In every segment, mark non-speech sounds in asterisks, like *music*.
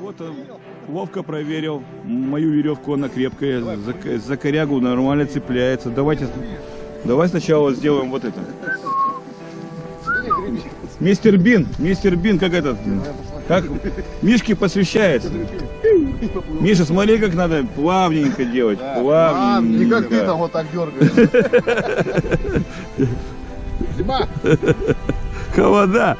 Вот он ловко проверил мою веревку, она крепкая, за, за корягу нормально цепляется. Давайте, давай сначала сделаем вот это. Мистер Бин, мистер Бин, как этот, как Мишке посвящается. Миша, смотри, как надо плавненько делать, плавненько. не как ты там вот так дергаешь. *laughs* Зима. Холода.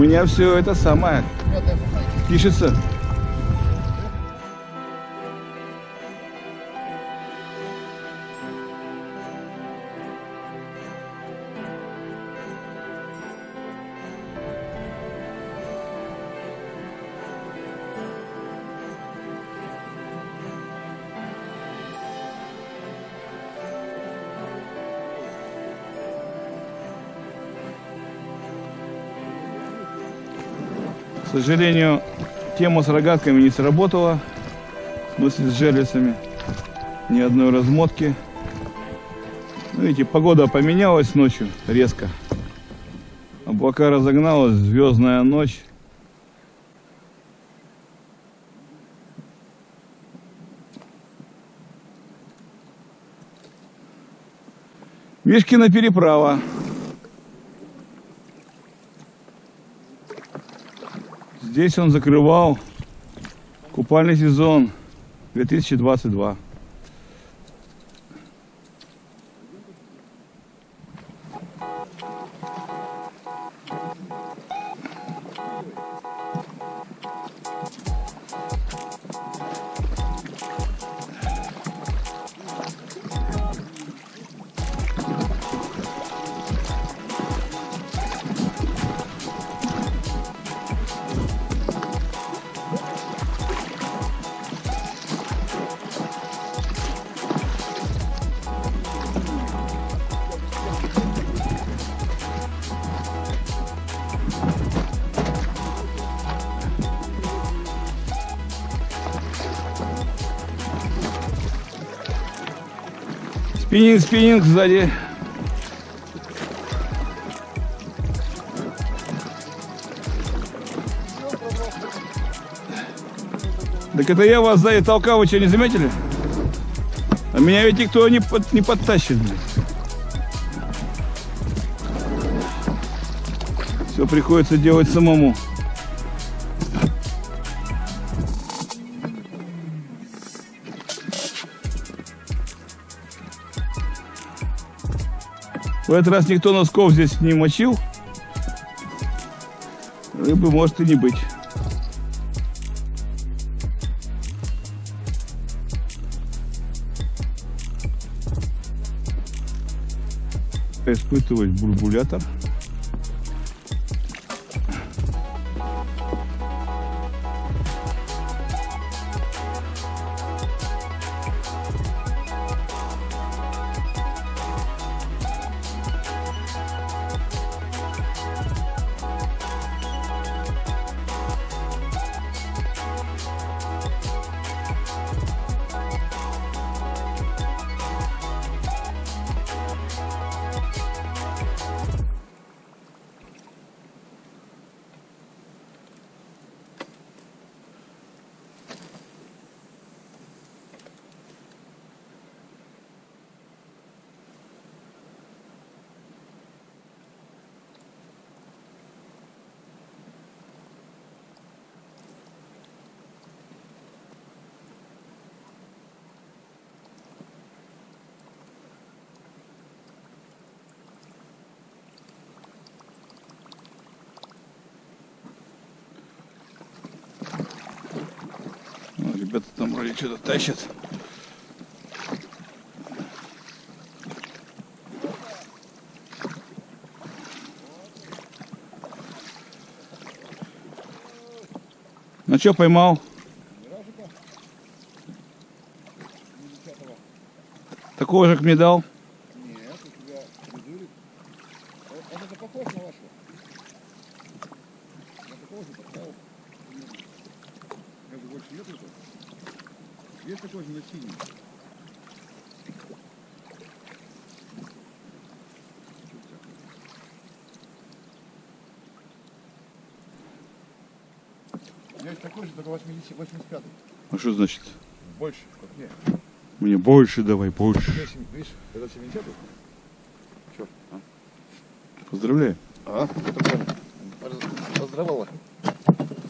Меня все это самое пишется. К сожалению, тема с рогатками не сработала. В смысле с жерлицами. Ни одной размотки. Ну, видите, погода поменялась ночью резко. Облака разогналась, звездная ночь. Мишкина переправа. Здесь он закрывал купальный сезон 2022. Спиннинг, спиннинг сзади. Так это я вас сзади толкал, вы что, не заметили? А меня ведь никто не, под, не подтащит. Все приходится делать самому. В этот раз никто носков здесь не мочил. Рыбы может и не быть. Испытывать бульбулятор. Ребята там вроде что-то тащат. Ну что, поймал? Такого же, как мне дал? Нет, у тебя резурик. Он это похож на вашего? На такого же поставил? Как бы больше нет этого? Есть такой же на синий. Есть такой же, только 80, 85 А что значит? Больше, как мне. Мне больше давай, больше. Видишь, это 70 Че? А? Поздравляю. А. Поздравляла.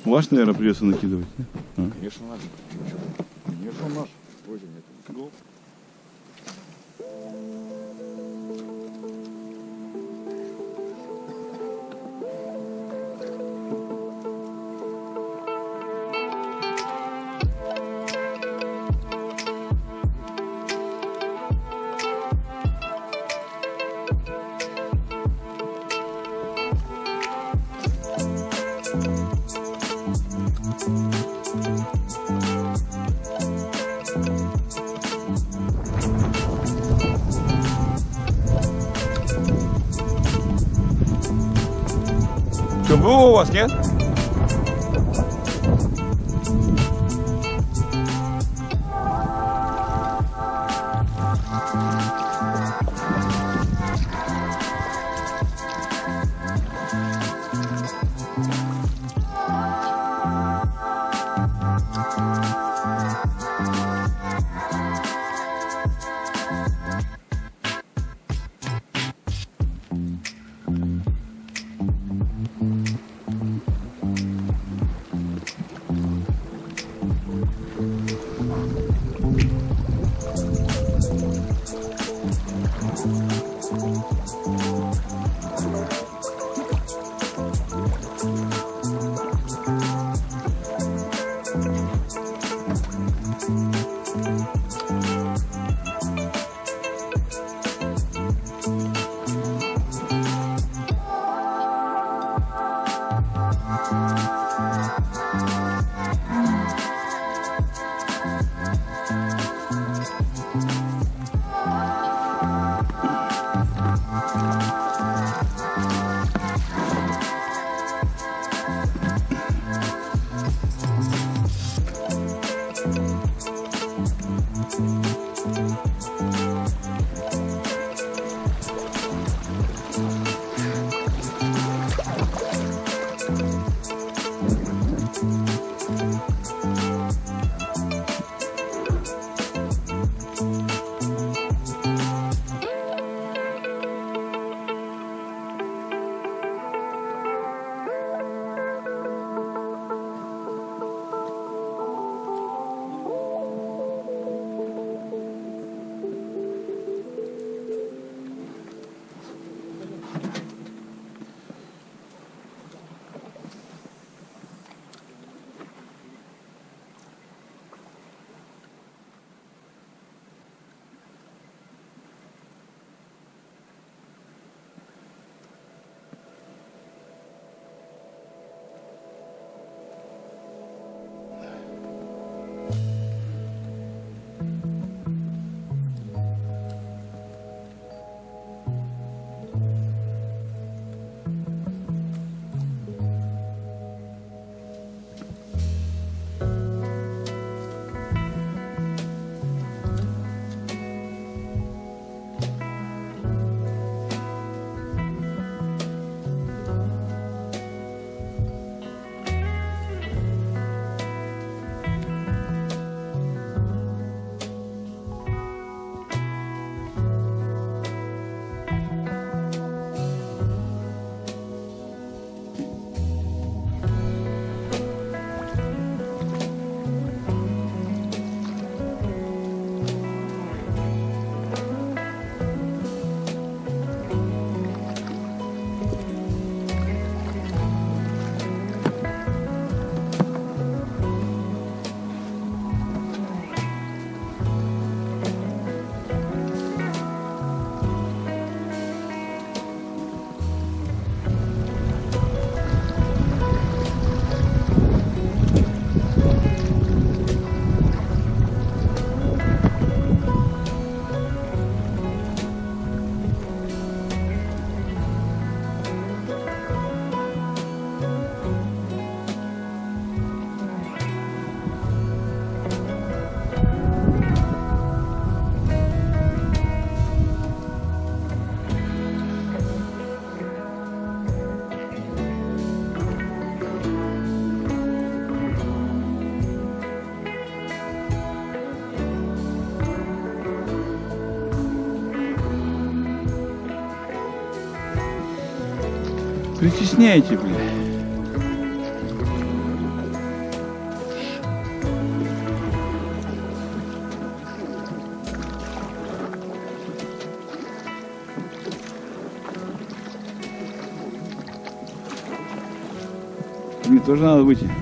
Ваш, наверное, придется накидывать. да? Конечно наш. Конечно наш. Было у вас, нет? Притесняете, блин. Мне тоже надо выйти.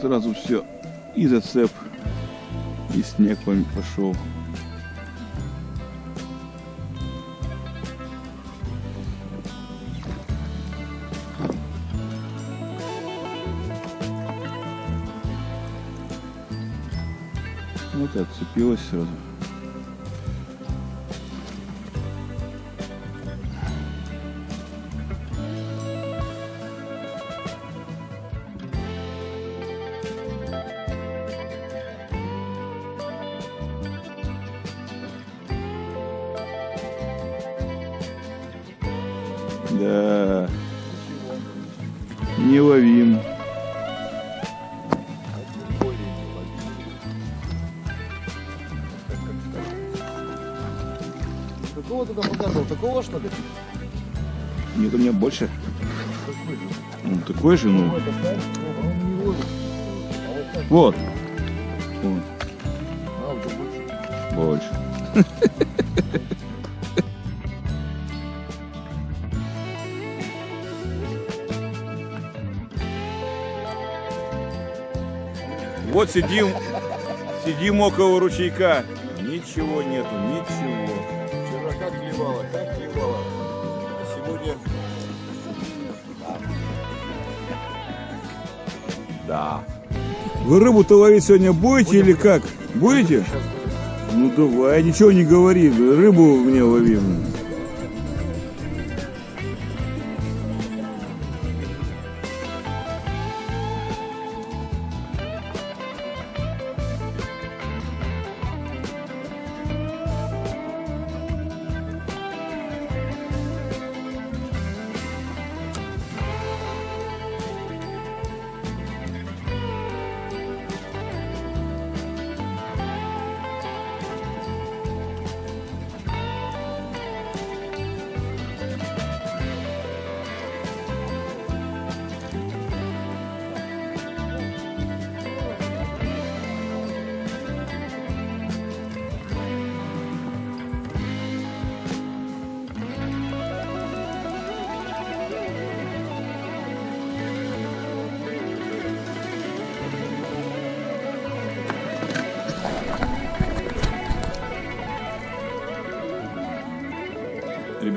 Сразу все и зацеп, и снег пошел. Вот и отцепилась сразу. Какого ты там показывал? Такого что ли? Нет, у меня больше. Ну, такой же, ну. не ловит. А вот так, Вот. Вот, а, вот больше. больше. Вот сидим, сидим около ручейка. Ничего нету, ничего. Да. Вы рыбу-то ловить сегодня будете или как? Будете? Ну давай, ничего не говори, рыбу мне ловим.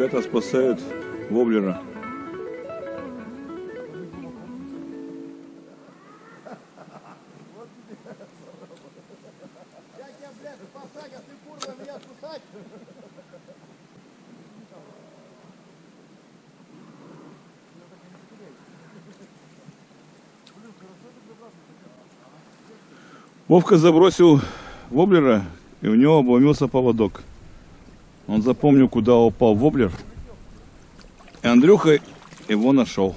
Ребята спасают воблера. Вовка забросил воблера, и у него обломился поводок. Он запомнил, куда упал воблер. И Андрюха его нашел.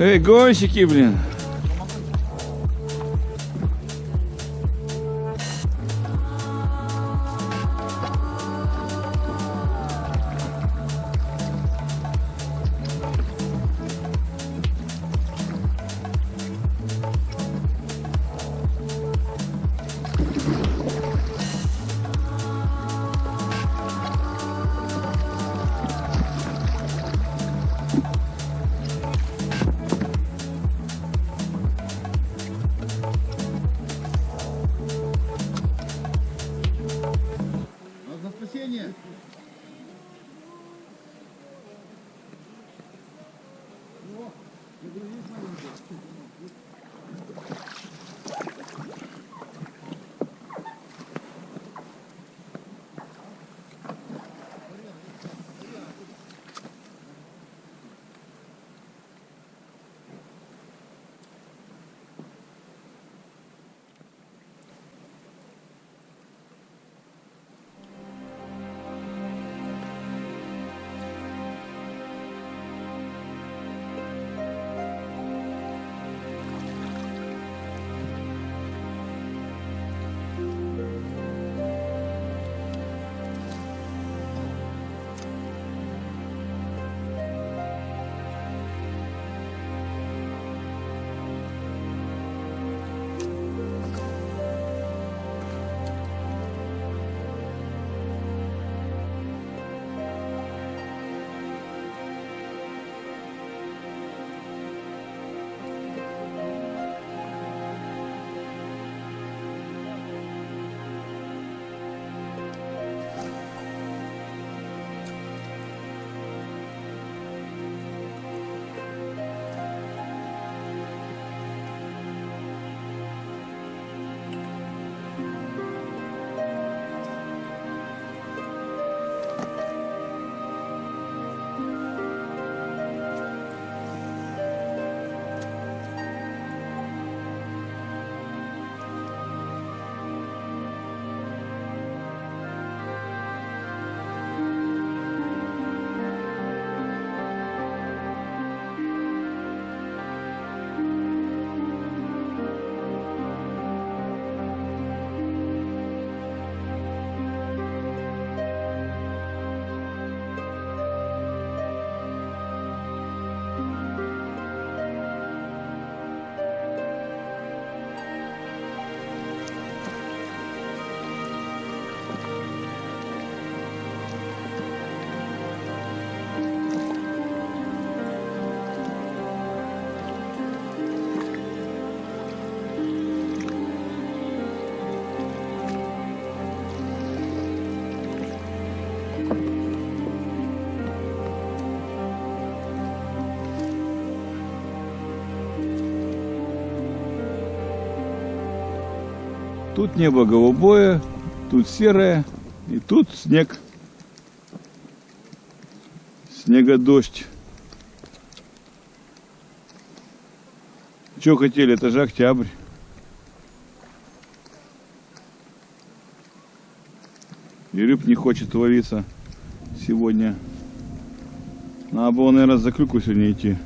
Ei, gosto, Kiblin. Тут небо голубое, тут серое, и тут снег. Снегодождь. Что хотели, это же октябрь. И рыб не хочет ловиться сегодня. Надо было, наверное, за клюку сегодня идти.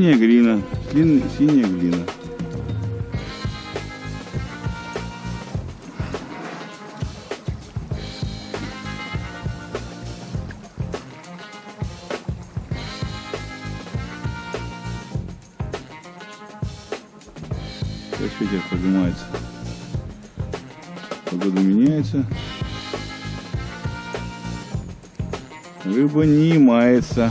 Синяя глина, син- синяя глина. Сейчас ветер поднимается. Погода меняется. Рыба не мается.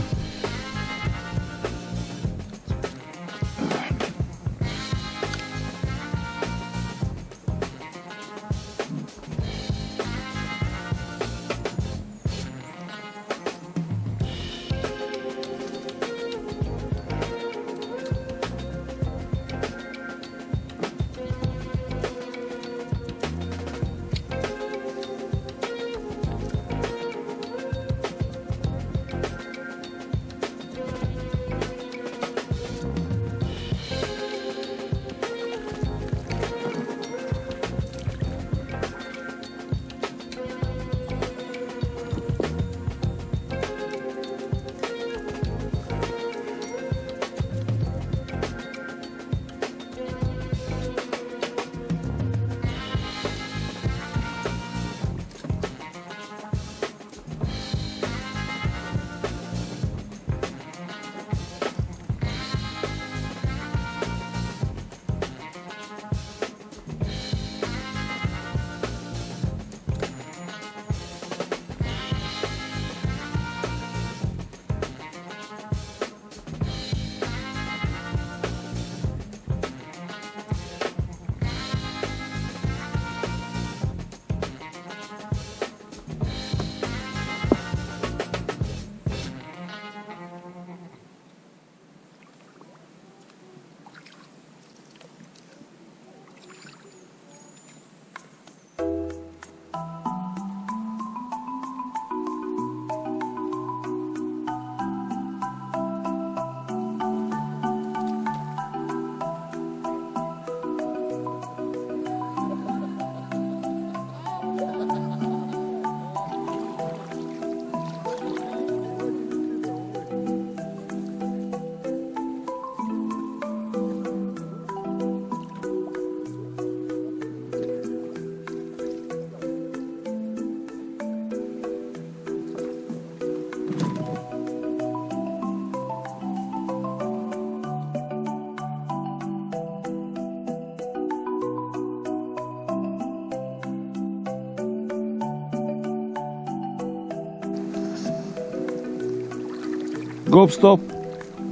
Гоп-стоп.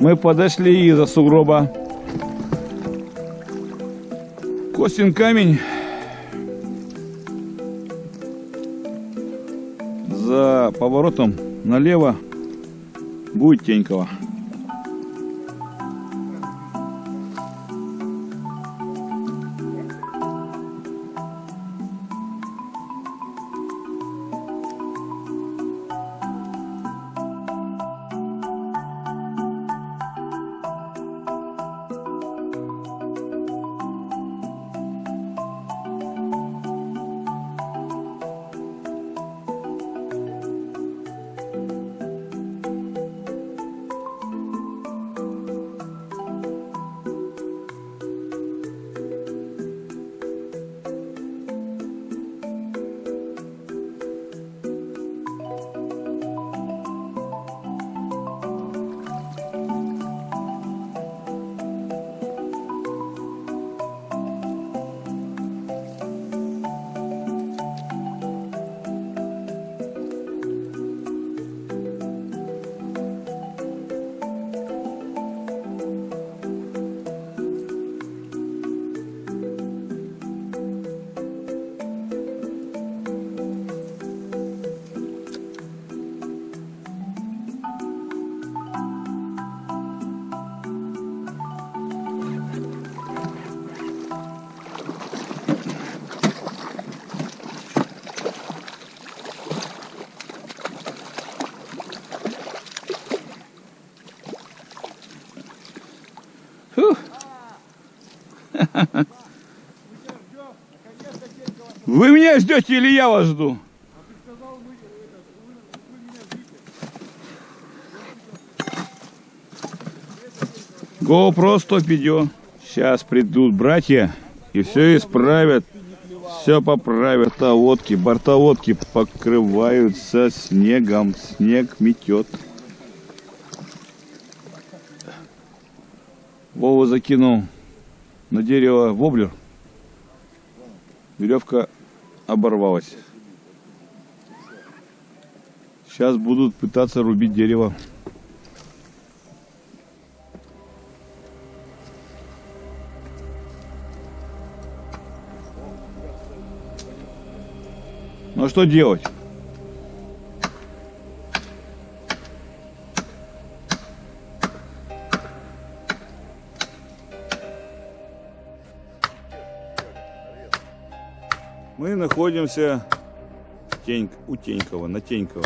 Мы подошли из-за сугроба. Костин камень. За поворотом налево будет Тенькова. Меня ждете или я вас жду? GoPro 100 видео. Сейчас придут братья и все исправят. Все поправят. А водки, бортоводки покрываются снегом. Снег метет. Вова закинул на дерево воблер. Веревка оборвалась. Сейчас будут пытаться рубить дерево. Ну а что делать? Находимся Тень, у Тенькова, на Тенькова.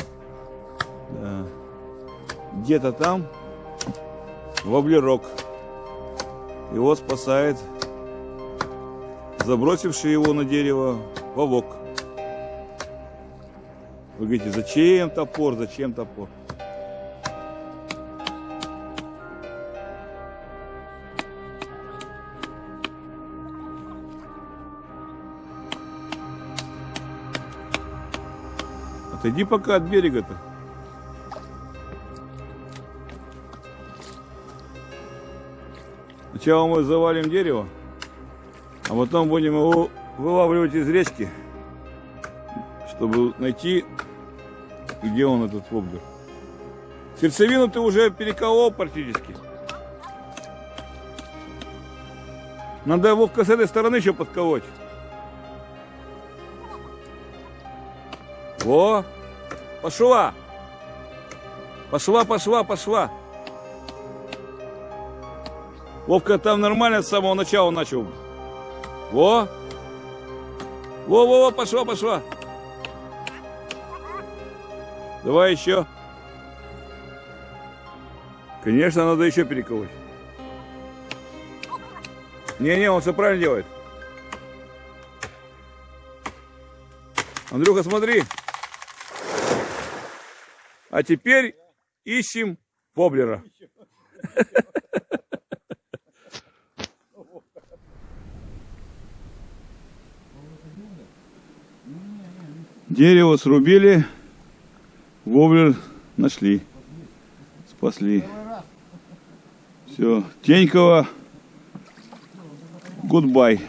Да. Где-то там воблерок. Его спасает забросивший его на дерево вовок. Вы говорите, зачем топор, зачем топор? Отойди пока от берега-то. Сначала мы завалим дерево, а потом будем его вылавливать из речки, чтобы найти, где он этот воблер. Сердцевину ты уже переколол практически. Надо Вовка с этой стороны еще подколоть. Во! Пошла! Пошла, пошла, пошла! Вовка там нормально с самого начала начал. Во! Во, во, во, пошла, пошла! Давай еще. Конечно, надо еще переколоть. Не-не, он все правильно делает. Андрюха, смотри. А теперь ищем воблера. Дерево срубили, воблер нашли, спасли. Все, Тенькова, гудбай.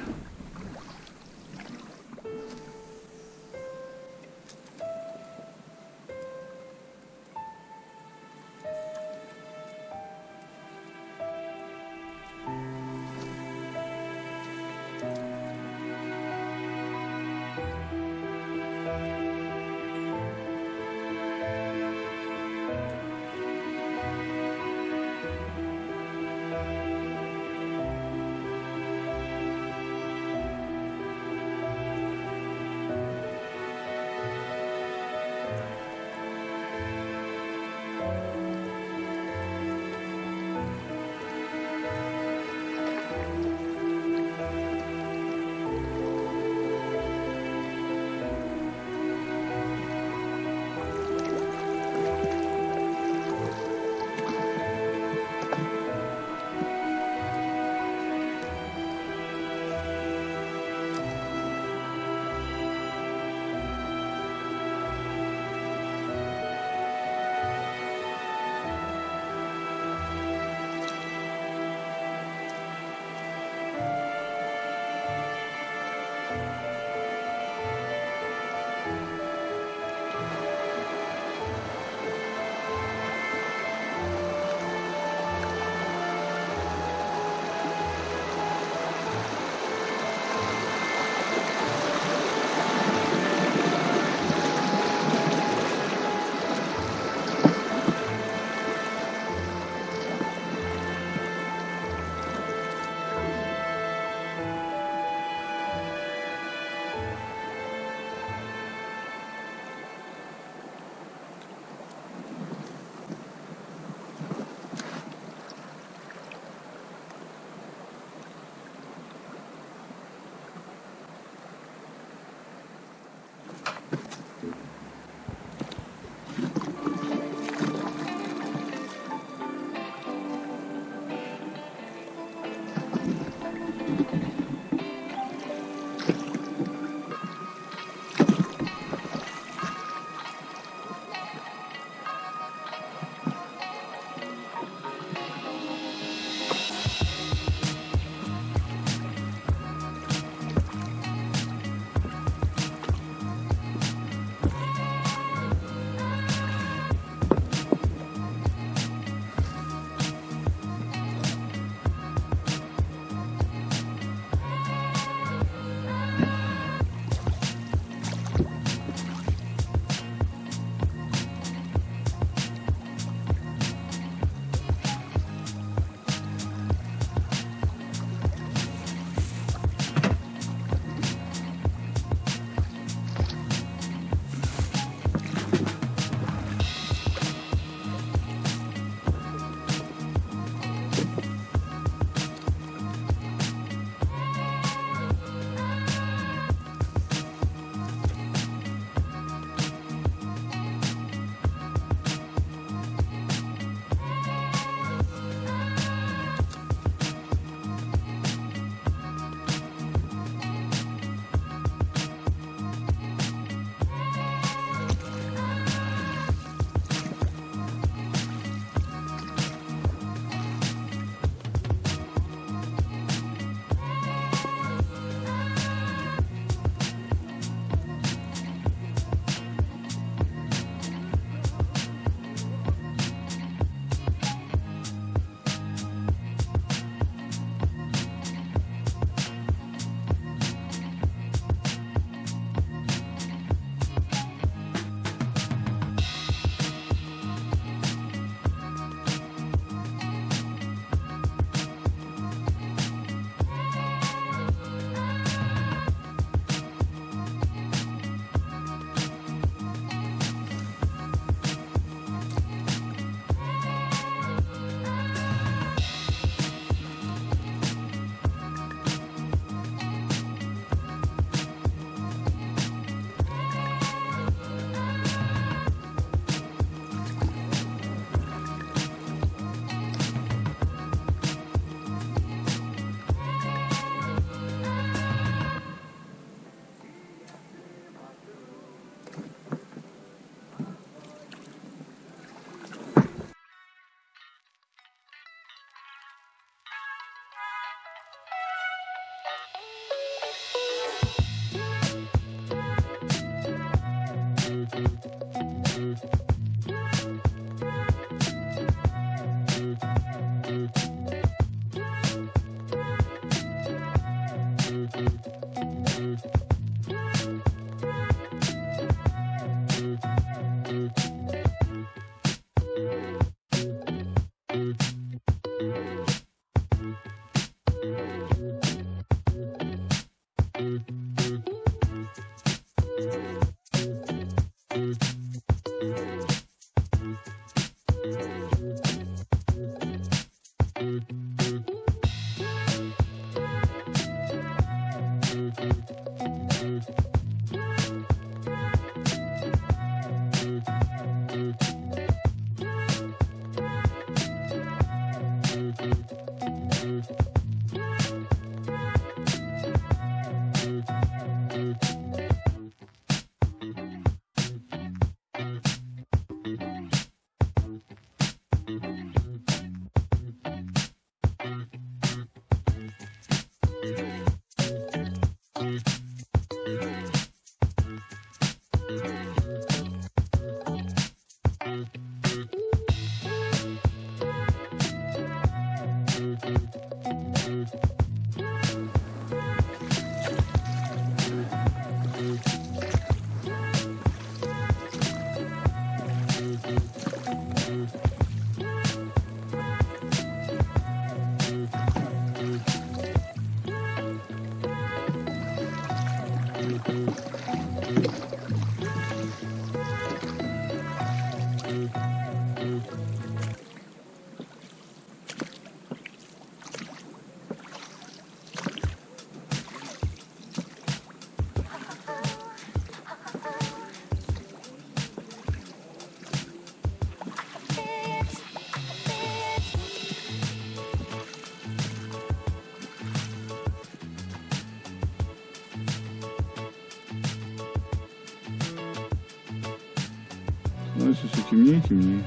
Становится все темнее и темнее.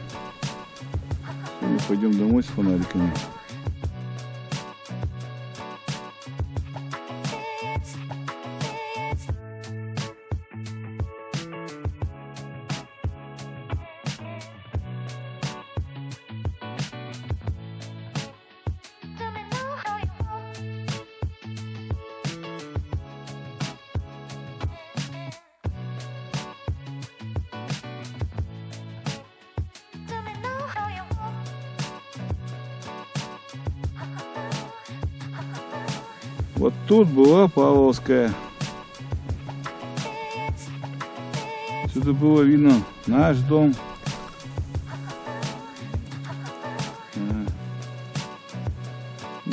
Сегодня пойдем домой с фонариками. Вот тут была Павловская. Сюда было видно наш дом. А.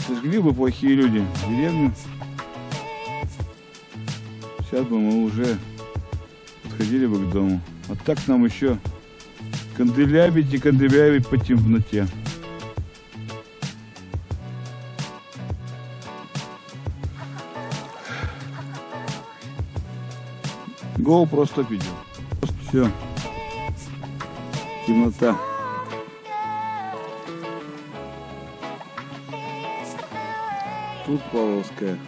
Сожгли бы плохие люди деревню. Сейчас бы мы уже подходили бы к дому. А так нам еще канделябить и канделябить по темноте. Гол просто видел. Все. Темнота. Тут Павловская.